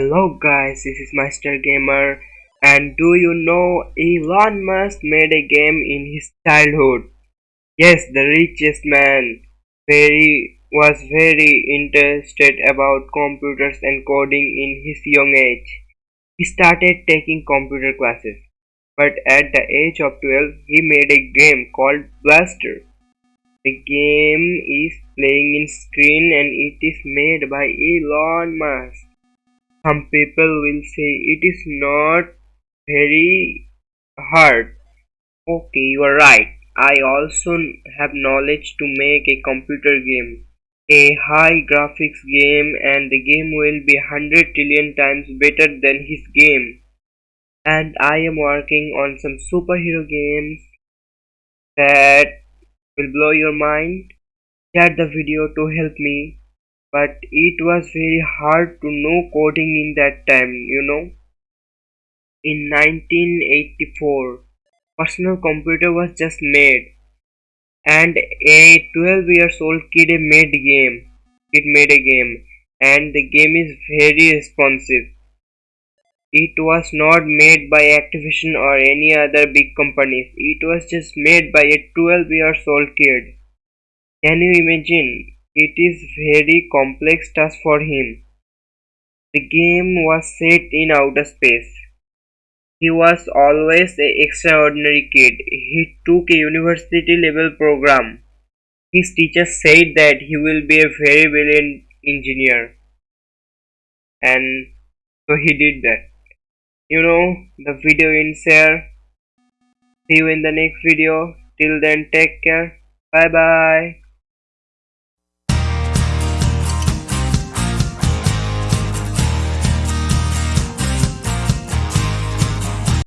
Hello guys, this is Master Gamer and do you know Elon Musk made a game in his childhood? Yes, the richest man very was very interested about computers and coding in his young age. He started taking computer classes, but at the age of 12 he made a game called Blastar. The game is playing in screen and it is made by Elon Musk. Some people will say it is not very hard. Okay, you are right. I also have knowledge to make a computer game. A high graphics game and the game will be 100 trillion times better than his game. And I am working on some superhero games that will blow your mind. Share the video to help me but it was very hard to know coding in that time you know. In 1984 personal computer was just made. And a 12 years old kid made game. It made a game. And the game is very responsive. It was not made by Activision or any other big companies. It was just made by a 12 years old kid. Can you imagine it is very complex task for him. The game was set in outer space. He was always an extraordinary kid. He took a university level program. His teachers said that he will be a very brilliant engineer. And so he did that. You know, the video ends here. See you in the next video. Till then, take care. Bye bye.